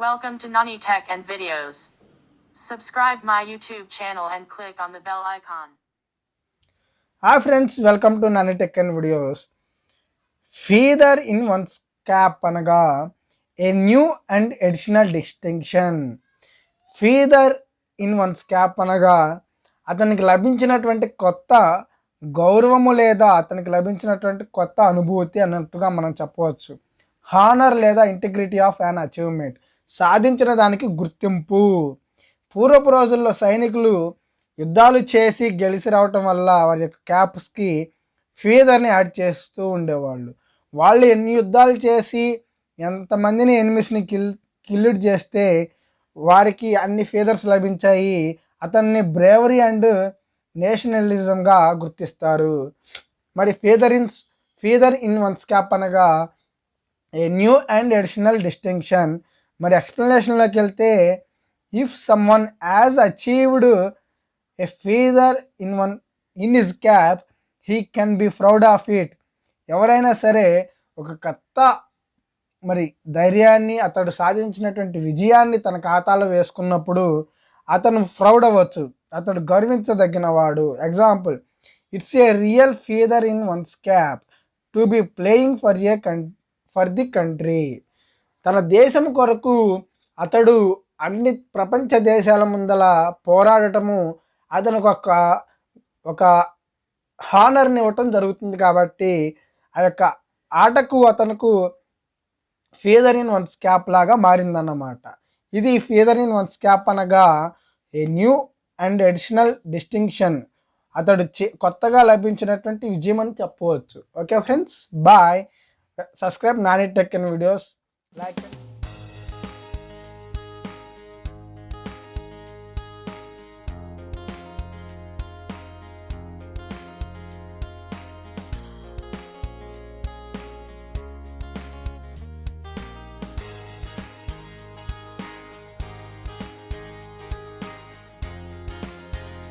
Welcome to Nani Tech and Videos. Subscribe my YouTube channel and click on the bell icon. Hi friends, welcome to Nani Tech and Videos. Feather in one's cap anaga a new and additional distinction. Feather in one's cap అనగా అతనికి లభించినటువంటి కొత్త గౌరవము లేదా అతనికి లభించినటువంటి కొత్త అనుభూతి అన్నట్టుగా మనం చెప్పవచ్చు హానర్ లేదా ఇంటిగ్రిటీ ఆఫ్ యాన్ అచీవ్మెంట్ సాధించిన దానికి గుర్తింపు. పూర్వపు రోజుల్లో సైనికులు యుద్ధాలు చేసి గెలిచి రావటం వల్ల వారి యొక్క క్యాప్స్కి ఫీదర్ని యాడ్ చేస్తూ ఉండేవాళ్ళు. వాళ్ళు ఎన్ని యుద్ధాలు చేసి ఎంతమందిని ఎనిమిస్ని కిల్ కిల్లుడ్ చేస్తే వారికి అన్ని ఫీదర్స్ లభించాయి. అతన్ని బ్రేవరీ అండ్ నేషనలిజంగా గుర్తిస్తారు. మరి feather in feather in one's cap అనగా a new and additional distinction మరి ఎక్స్ప్లెనేషన్లోకి వెళ్తే if someone has achieved a feather in one in is cap he can be proud of it ఎవరైనా సరే ఒక కొత్త మరి ధైర్యాన్ని అతడు సాధించినటువంటి విజయాన్ని తన ఖాతాలో వేసుకున్నప్పుడు అతను ప్రౌడ్ అవ్వచ్చు. అతడు గర్వించదగిన వాడు. Example it's a real feather in one's cap to be playing for a con for the country తన దేశం కొరకు అతడు అన్ని ప్రపంచ దేశాల ముందల పోరాడటము అతనికి ఒక ఒక హానర్ని ఇవ్వటం జరుగుతుంది కాబట్టి ఆ యొక్క ఆటకు అతనుకు ఫీదర్ ఇన్ వన్స్ క్యాప్ లాగా మారిందన్నమాట. ఇది ఫీదర్ ఇన్ వన్స్ క్యాప్ అనగా a new and additional distinction అతడు చే- కొత్తగా లభించినటువంటి విజయం అని చెప్పవచ్చు. Okay friends bye subscribe Nani tech and videos 来。